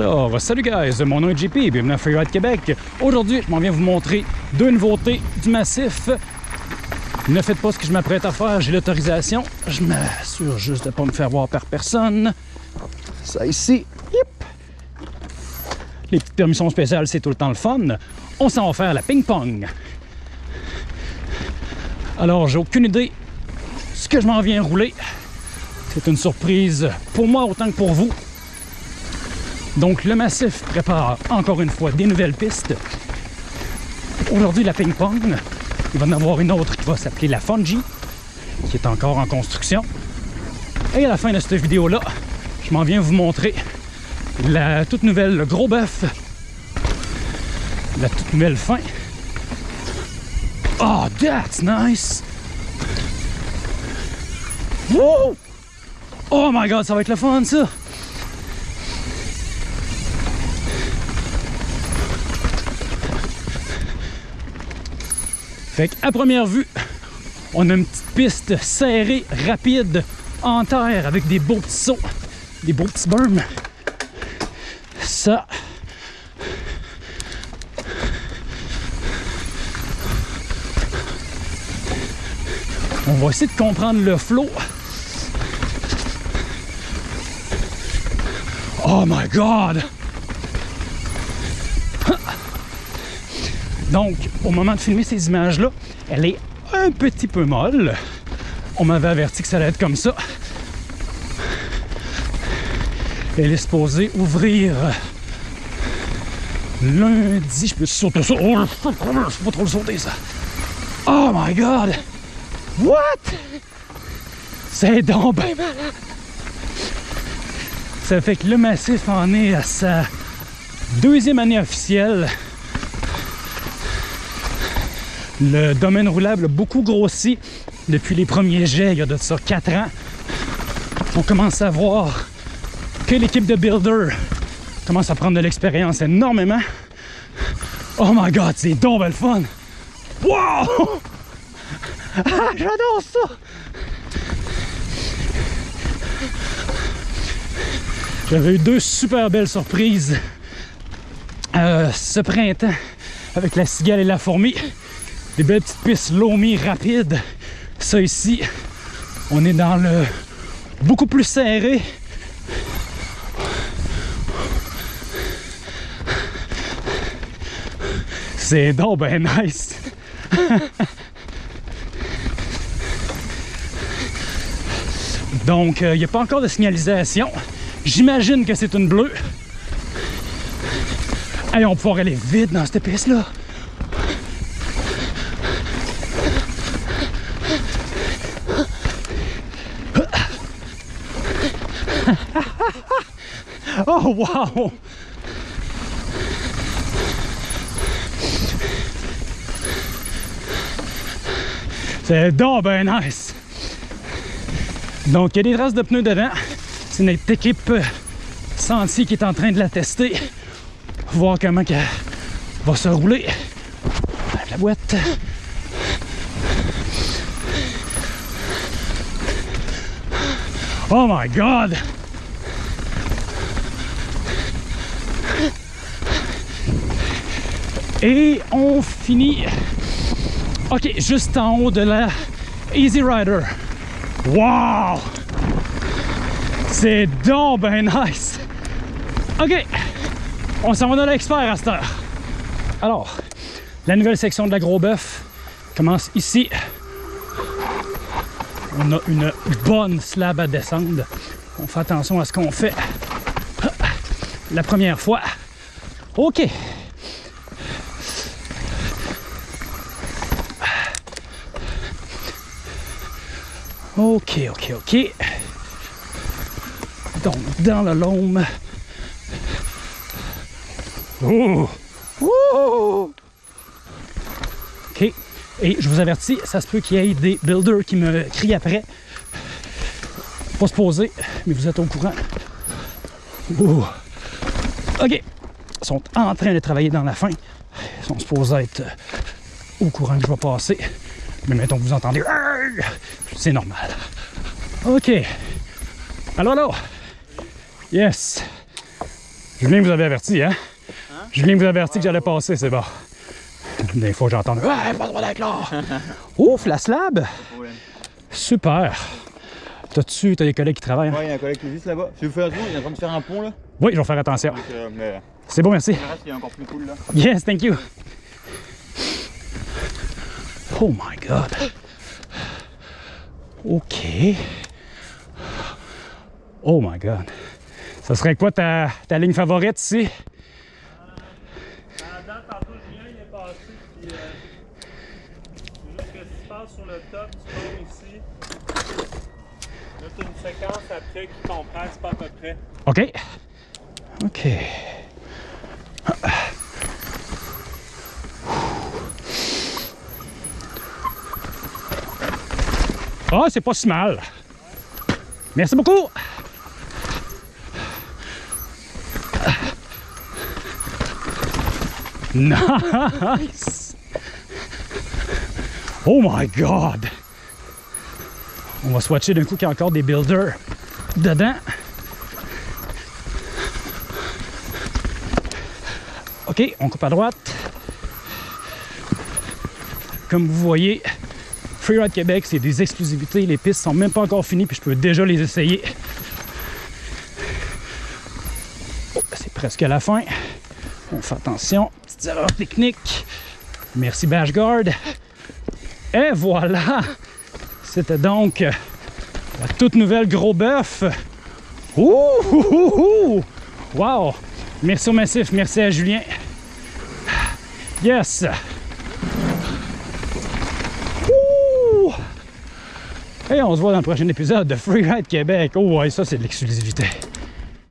Alors, salut guys, mon nom est JP, bienvenue à Freeride Québec. Aujourd'hui, je m'en viens vous montrer deux nouveautés du massif. Ne faites pas ce que je m'apprête à faire, j'ai l'autorisation. Je m'assure juste de ne pas me faire voir par personne. Ça ici, yep. Les petites permissions spéciales, c'est tout le temps le fun. On s'en va faire la ping-pong. Alors, j'ai aucune idée ce que je m'en viens rouler. C'est une surprise pour moi autant que pour vous. Donc le massif prépare encore une fois des nouvelles pistes. Aujourd'hui la ping-pong. Il va en avoir une autre qui va s'appeler la Fungi, qui est encore en construction. Et à la fin de cette vidéo-là, je m'en viens vous montrer la toute nouvelle le gros bœuf. La toute nouvelle fin. Oh, that's nice! Woo! Oh my god, ça va être le fun ça! Fait qu'à première vue, on a une petite piste serrée, rapide, en terre, avec des beaux petits sauts, des beaux petits berms. Ça, on va essayer de comprendre le flot. Oh my god! Donc, au moment de filmer ces images-là, elle est un petit peu molle. On m'avait averti que ça allait être comme ça. Elle est supposée ouvrir lundi. Je peux sauter ça. Oh, peux pas trop le sauter, ça. Oh my God! What? C'est donc bien malade! Ça fait que le massif en est à sa deuxième année officielle. Le domaine roulable a beaucoup grossi depuis les premiers jets, il y a de ça 4 ans. On commence à voir que l'équipe de Builder commence à prendre de l'expérience énormément. Oh my god, c'est donc belle fun! Wow! Ah, j'adore ça! J'avais eu deux super belles surprises euh, ce printemps avec la cigale et la fourmi des belles petites pistes loamy rapides. Ça ici, on est dans le beaucoup plus serré. C'est donc ben nice. Donc, il euh, n'y a pas encore de signalisation. J'imagine que c'est une bleue. Et on va pouvoir aller vite dans cette piste-là. Oh, wow! C'est donc ben nice! Donc, il y a des traces de pneus devant. C'est notre équipe Sentier qui est en train de la tester. Voir comment elle va se rouler. La boîte. Oh my God! Et on finit, ok, juste en haut de la Easy Rider. Wow! C'est donc ben nice! Ok, on s'en va dans l'expert à cette heure. Alors, la nouvelle section de la Gros Bœuf commence ici. On a une bonne slab à descendre. On fait attention à ce qu'on fait la première fois. OK. OK, OK, OK. Donc, dans le loam. Oh! Oh! OK. Et je vous avertis, ça se peut qu'il y ait des builders qui me crient après. Pas se poser, mais vous êtes au courant. Oh. OK. Ils sont en train de travailler dans la fin. Ils sont supposés être au courant que je vais passer. Mais mettons que vous entendez, c'est normal. OK. Alors, alors. Yes. Julien vous avait averti, hein? Julien vous avait averti que j'allais passer, c'est bon. Des fois, j'entends « Ouais, pas le droit d'être là! » Ouf, la slab! Super! T'as-tu, t'as des collègues qui travaillent? hein? Ouais, il y a un collègue qui est juste là-bas. Si vous faites tour, il est en train de faire un pont là? Oui, je vais faire attention. Euh, mais C'est bon, merci. le reste, il est encore plus cool là. Yes, thank you. Oh my god. OK. Oh my god. Ça serait quoi ta, ta ligne favorite ici? Sur le top, tu tombes ici. Là, tu une séquence après qui compresse pas à peu près. OK. OK. Ah, c'est pas si mal. Merci beaucoup. Nice. Oh my God. On va swatcher d'un coup qu'il y a encore des builders dedans. OK, on coupe à droite. Comme vous voyez, Freeride Québec, c'est des exclusivités. Les pistes sont même pas encore finies, puis je peux déjà les essayer. Oh, c'est presque à la fin. On fait attention, petites erreurs techniques. Merci Bashguard. Et voilà! C'était donc la toute nouvelle Gros Bœuf. Ouh. Wow! Merci au massif, merci à Julien. Yes! Ouh! Et on se voit dans le prochain épisode de Freeride Québec. Oh ouais, ça c'est de l'exclusivité.